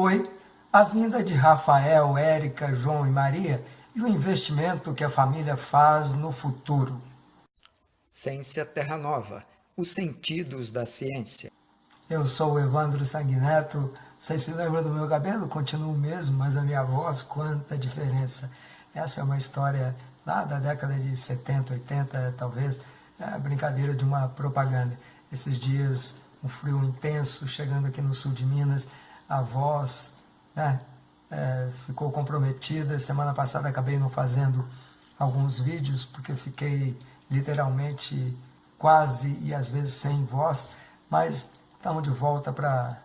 Oi, a vinda de Rafael, Érica, João e Maria e o investimento que a família faz no futuro. Ciência Terra Nova, os sentidos da ciência. Eu sou o Evandro Sanguineto, vocês se lembram do meu cabelo? Continuo o mesmo, mas a minha voz, quanta diferença. Essa é uma história lá da década de 70, 80, talvez, é a brincadeira de uma propaganda. Esses dias, um frio intenso, chegando aqui no sul de Minas, a voz né, é, ficou comprometida. Semana passada acabei não fazendo alguns vídeos, porque fiquei literalmente quase e às vezes sem voz, mas estamos de volta para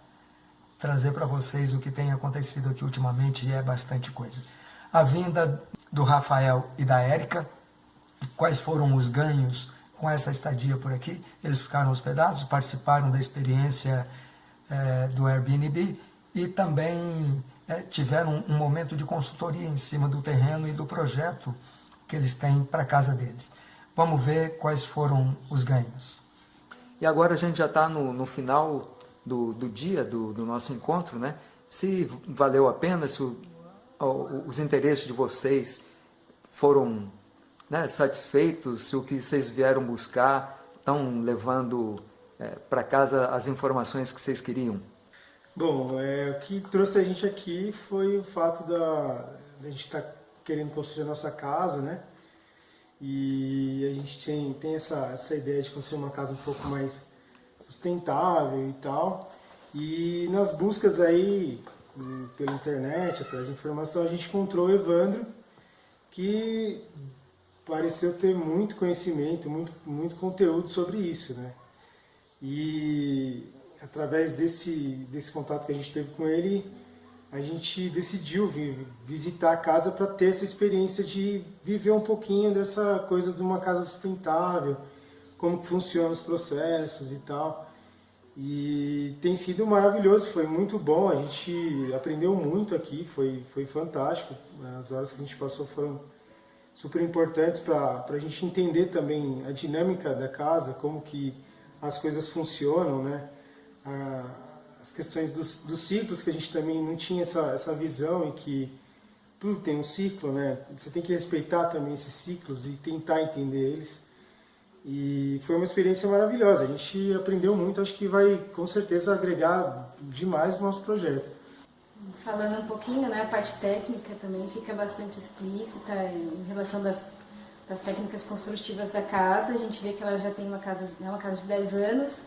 trazer para vocês o que tem acontecido aqui ultimamente e é bastante coisa. A vinda do Rafael e da Érica, quais foram os ganhos com essa estadia por aqui? Eles ficaram hospedados, participaram da experiência é, do Airbnb e também é, tiveram um momento de consultoria em cima do terreno e do projeto que eles têm para a casa deles. Vamos ver quais foram os ganhos. E agora a gente já está no, no, final do, do dia do, do, nosso encontro, né? Se valeu a pena, se o, o, os interesses de vocês foram né, satisfeitos, se o que vocês vieram buscar estão levando é, para casa as informações que vocês queriam. Bom, é, o que trouxe a gente aqui foi o fato da, da gente estar tá querendo construir a nossa casa, né? E a gente tem, tem essa, essa ideia de construir uma casa um pouco mais sustentável e tal. E nas buscas aí hum, pela internet, atrás de informação, a gente encontrou o Evandro, que pareceu ter muito conhecimento, muito, muito conteúdo sobre isso, né? E através desse, desse contato que a gente teve com ele, a gente decidiu vir visitar a casa para ter essa experiência de viver um pouquinho dessa coisa de uma casa sustentável, como que funcionam os processos e tal. E tem sido maravilhoso, foi muito bom, a gente aprendeu muito aqui, foi, foi fantástico. As horas que a gente passou foram super importantes para a gente entender também a dinâmica da casa, como que as coisas funcionam, né? As questões dos, dos, ciclos, que a gente também não tinha essa, essa visão e que tudo tem um ciclo, né? Você tem que respeitar também esses ciclos e tentar entender eles. E foi uma experiência maravilhosa, a gente aprendeu muito, acho que vai com certeza agregar demais no nosso projeto. Falando um pouquinho, né, a parte técnica também fica bastante explícita em relação das, das técnicas construtivas da casa. A gente vê que ela já tem uma casa, é uma casa de 10 anos,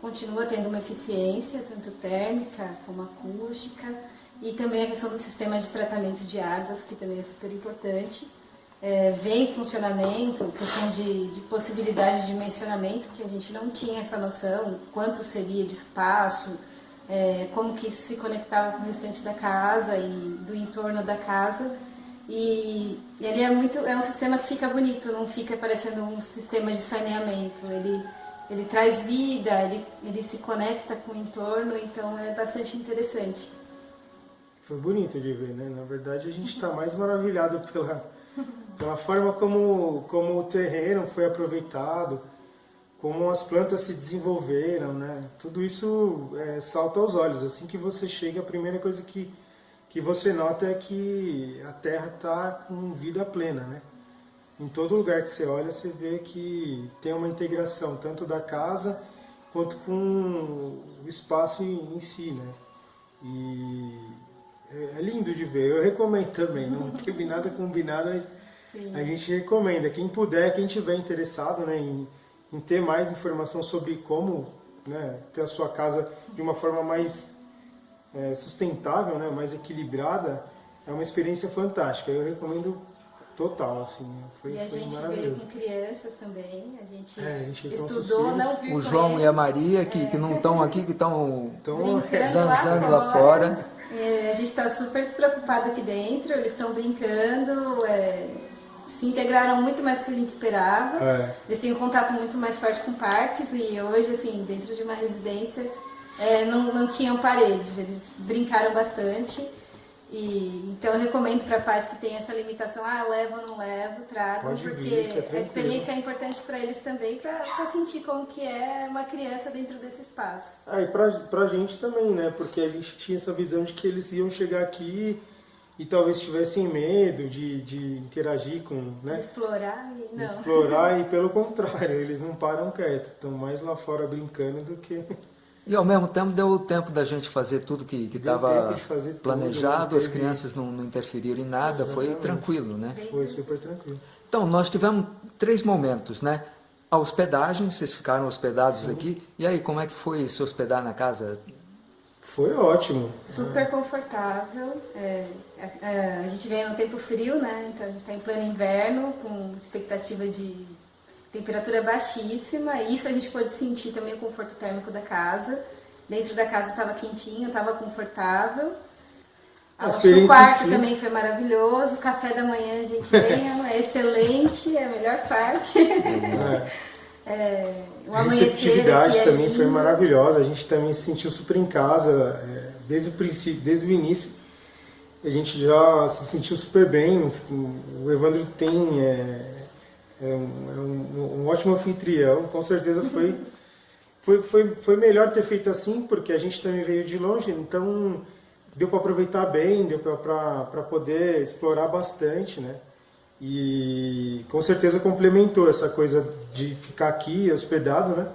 continua tendo uma eficiência, tanto térmica como acústica, e também a questão do sistema de tratamento de águas, que também é super importante. É, vem em funcionamento, questão de, de possibilidade de dimensionamento, que a gente não tinha essa noção, quanto seria de espaço, é, como que isso se conectava com o restante da casa e do entorno da casa. E ele é muito, é um sistema que fica bonito, não fica parecendo um sistema de saneamento. Ele ele traz vida, ele, ele se conecta com o entorno, então é bastante interessante. Foi bonito de ver, né? Na verdade, a gente está mais maravilhado pela, pela forma como, como o terreno foi aproveitado, como as plantas se desenvolveram, né? Tudo isso é, salta aos olhos. Assim que você chega, a primeira coisa que, que você nota é que a terra está com vida plena, né? Em todo lugar que você olha, você vê que tem uma integração, tanto da casa quanto com o espaço em, em si, né? E é, é lindo de ver, eu recomendo também, não teve nada combinado, mas Sim. a gente recomenda. Quem puder, quem tiver interessado né, em, em ter mais informação sobre como né, ter a sua casa de uma forma mais é, sustentável, né, mais equilibrada, é uma experiência fantástica. Eu recomendo Total, assim, foi, e a foi gente veio com crianças também, a gente, é, a gente estudou, não viu O João e a Maria, que, é. que não estão aqui, que estão zanzando lá, lá fora. É, a gente está super despreocupado aqui dentro, eles estão brincando, é, se integraram muito mais do que a gente esperava. É. Eles têm um contato muito mais forte com parques e hoje, assim, dentro de uma residência, é, não, não tinham paredes, eles brincaram bastante. E, então eu recomendo para pais que têm essa limitação, ah, levo ou não levo, trago, Pode porque vir, é a experiência é importante para eles também, para sentir como que é uma criança dentro desse espaço. Ah, e pra, pra gente também, né? Porque a gente tinha essa visão de que eles iam chegar aqui e talvez tivessem medo de, de interagir com, né? Explorar e não. Explorar e pelo contrário, eles não param quieto, estão mais lá fora brincando do que E ao mesmo tempo deu o tempo da gente fazer tudo que estava planejado, tudo, as crianças não, não, interferiram em nada, Exatamente. foi tranquilo, né? Foi super tranquilo. Então, nós tivemos três momentos, né? A hospedagem, vocês ficaram hospedados Sim. aqui, e aí, como é que foi se hospedar na casa? Foi ótimo. Super confortável. É, é, a gente veio no tempo frio, né? Então a gente está em pleno inverno, com expectativa de temperatura baixíssima. E isso a gente pôde sentir também o conforto térmico da casa. Dentro da casa estava quentinho, estava confortável. A o quarto também foi maravilhoso. O café da manhã a gente veio, é excelente, é a melhor parte. É. É, a receptividade é também foi maravilhosa, a gente também se sentiu super em casa, é, desde o princípio, desde o início, a gente já se sentiu super bem, o Evandro tem, é, um, é um, um, ótimo anfitrião, com certeza foi, foi, foi, foi melhor ter feito assim, porque a gente também veio de longe, então deu para aproveitar bem, deu para poder explorar bastante, né? E com certeza complementou essa coisa de ficar aqui hospedado, né?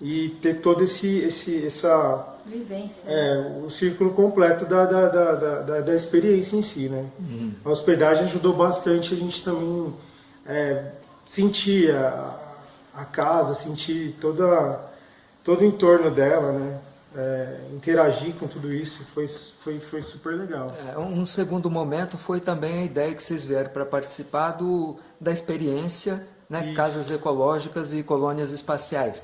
E ter todo esse, esse essa vivência, é, o círculo completo da, da, da, da, da experiência em si, né? Uhum. A hospedagem ajudou bastante a gente também é, sentir a, a casa, sentir toda todo o entorno dela, né? é, interagir com tudo isso foi, foi, foi super legal. É, um segundo momento foi também a ideia que vocês vieram para participar do, da experiência né, Casas Ecológicas e Colônias Espaciais,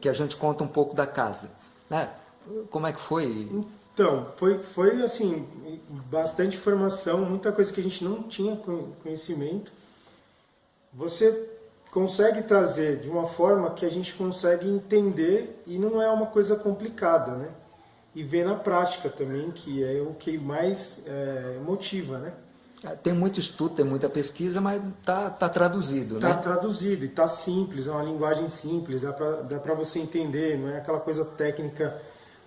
que a gente conta um pouco da casa. Né? Como é que foi? Então, foi, foi assim, bastante informação, muita coisa que a gente não tinha conhecimento. Você consegue trazer de uma forma que a gente consegue entender e não é uma coisa complicada, né? E ver na prática também, que é o que mais é, motiva, né? É, tem muito estudo, tem muita pesquisa, mas está tá traduzido, tá né? Está traduzido e está simples, é uma linguagem simples, dá para dá você entender, não é aquela coisa técnica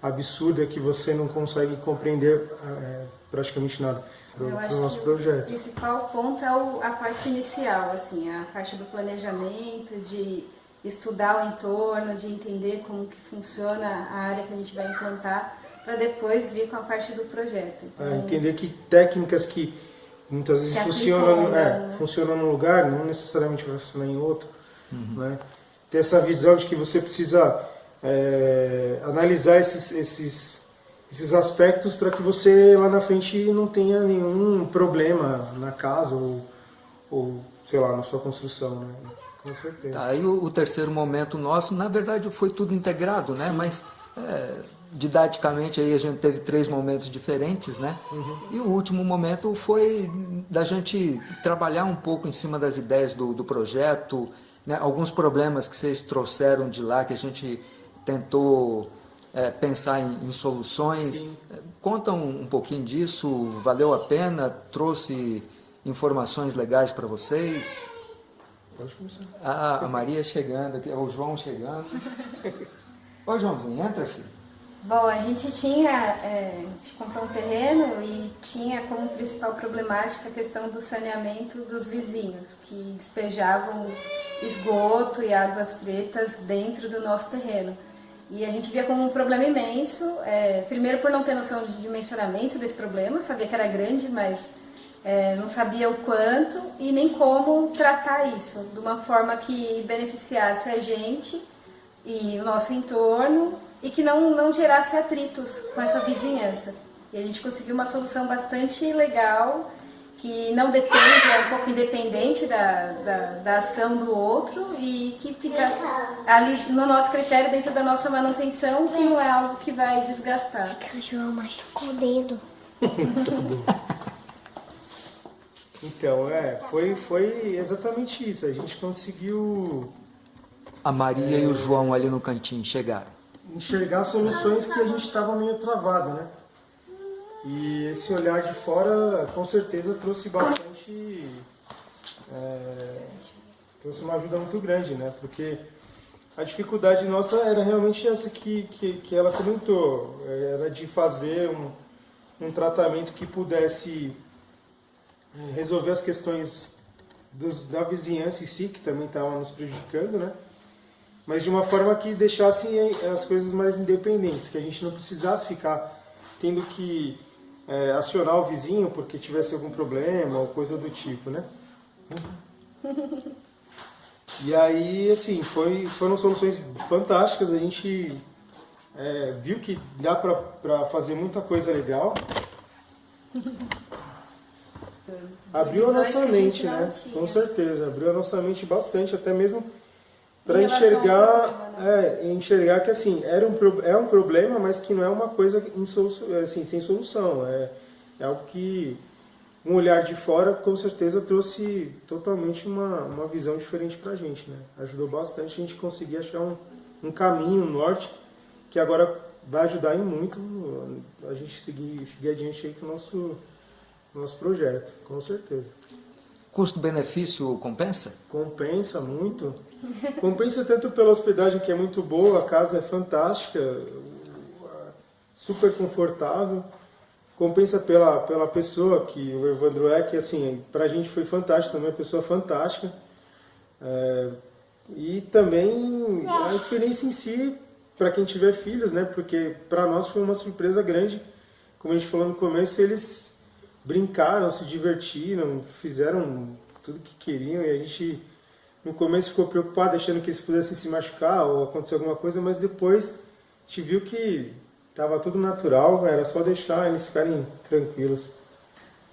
absurda que você não consegue compreender é, praticamente nada para o nosso projeto. O principal ponto é o, a parte inicial, assim, a parte do planejamento, de estudar o entorno, de entender como que funciona a área que a gente vai implantar, para depois vir com a parte do projeto. Então, é, entender que técnicas que muitas vezes funcionam, é, né? funcionam num lugar, não necessariamente vai funcionar em outro. Uhum. Né? Ter essa visão de que você precisa é, analisar esses, esses esses aspectos para que você lá na frente não tenha nenhum problema na casa ou, ou sei lá, na sua construção, né? Com certeza. Tá, aí o, o, terceiro momento nosso, na verdade, foi tudo integrado, né? Sim. Mas é, didaticamente aí a gente teve três momentos diferentes, né? Uhum. E o último momento foi da gente trabalhar um pouco em cima das ideias do, do projeto, né? alguns problemas que vocês trouxeram de lá que a gente tentou é, pensar em, em soluções. Sim. Conta um, um, pouquinho disso, valeu a pena? Trouxe informações legais para vocês? Pode começar. Ah, a Maria chegando, aqui, o João chegando. Ô Joãozinho, entra filho. Bom, a gente tinha, é, a gente comprou um terreno e tinha como principal problemática a questão do saneamento dos vizinhos, que despejavam esgoto e águas pretas dentro do nosso terreno. E a gente via como um problema imenso, é, primeiro por não ter noção de dimensionamento desse problema, sabia que era grande, mas é, não sabia o quanto e nem como tratar isso de uma forma que beneficiasse a gente e o nosso entorno e que não, não gerasse atritos com essa vizinhança. E a gente conseguiu uma solução bastante legal que não depende, é um pouco independente da, da, da, ação do outro e que fica ali no nosso critério, dentro da nossa manutenção, que não é algo que vai desgastar. É que o João machucou o dedo. então, é, foi, foi exatamente isso. A gente conseguiu... A Maria é, e o João ali no cantinho chegaram. Enxergar soluções que a gente estava meio travado, né? E esse olhar de fora, com certeza, trouxe bastante. É, trouxe uma ajuda muito grande, né? Porque a dificuldade nossa era realmente essa que, que, que ela comentou: era de fazer um, um tratamento que pudesse é, resolver as questões dos, da vizinhança em si, que também estava nos prejudicando, né? Mas de uma forma que deixasse as coisas mais independentes, que a gente não precisasse ficar tendo que é, acionar o vizinho porque tivesse algum problema ou coisa do tipo, né? E aí, assim, foi, foram soluções fantásticas. A gente é, viu que dá para fazer muita coisa legal. Abriu a nossa mente, né? Com certeza, abriu a nossa mente bastante, até mesmo para enxergar, problema, né? é, enxergar que assim era um é um problema, mas que não é uma coisa assim, sem solução. É, é algo que um olhar de fora com certeza trouxe totalmente uma, uma visão diferente para a gente, né? Ajudou bastante a gente conseguir achar um, um caminho, um norte, que agora vai ajudar em muito a gente seguir, seguir adiante aí com o nosso, nosso projeto, com certeza. Custo-benefício compensa? Compensa muito. Compensa tanto pela hospedagem que é muito boa, a casa é fantástica, super confortável. Compensa pela, pela pessoa que o Evandro é, que assim, pra gente foi fantástico também, uma pessoa fantástica. É, e também a experiência em si, para quem tiver filhos, né? Porque para nós foi uma surpresa grande. Como a gente falou no começo, eles brincaram, se divertiram, fizeram tudo que queriam e a gente no começo ficou preocupado achando que eles pudessem se machucar ou acontecer alguma coisa, mas depois a gente viu que estava tudo natural, era só deixar eles ficarem tranquilos.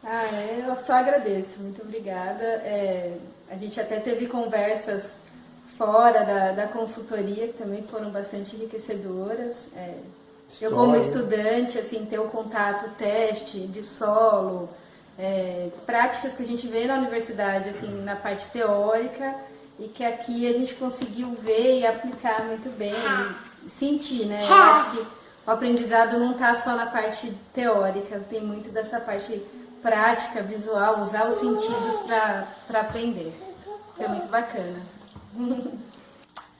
Ah, é, eu só agradeço, muito obrigada. É, a gente até teve conversas fora da, da consultoria que também foram bastante enriquecedoras. É, eu como estudante, assim, ter o contato, teste de solo, é, práticas que a gente vê na universidade, assim, na parte teórica, e que aqui a gente conseguiu ver e aplicar muito bem, sentir, né? Eu acho que o aprendizado não está só na parte teórica, tem muito dessa parte prática, visual, usar os sentidos para aprender. É muito bacana.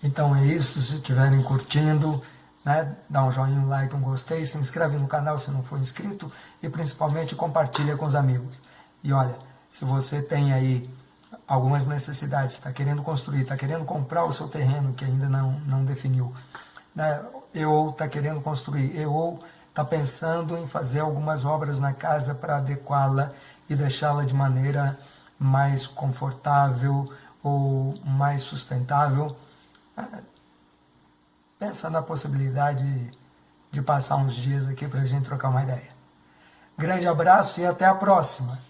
Então é isso, se estiverem curtindo, né? Dá um joinha, um like, um gostei, se inscreve no canal se não for inscrito e principalmente compartilha com os amigos. E olha, se você tem aí algumas necessidades, está querendo construir, está querendo comprar o seu terreno que ainda não, não definiu, né? Ou está querendo construir, ou está pensando em fazer algumas obras na casa para adequá-la e deixá-la de maneira mais confortável ou mais sustentável, pensa na possibilidade de passar uns dias aqui para a gente trocar uma ideia. Grande abraço e até a próxima!